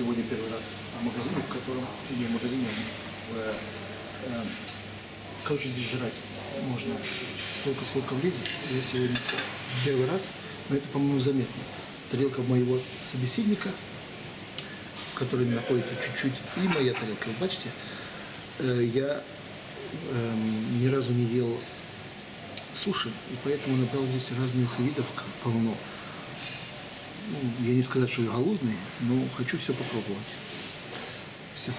сегодня первый раз в магазине, в котором, не в магазине, в, э, э, короче, здесь жрать можно столько, сколько влезет. Я сегодня первый раз, но это, по-моему, заметно. Тарелка моего собеседника, в которой находится чуть-чуть, и моя тарелка. Вы бачите, э, я эм, ни разу не ел суши, и поэтому набрал здесь разных видов полно. Я не сказать, что я голодный, но хочу все попробовать. Все.